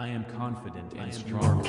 I am confident and strong.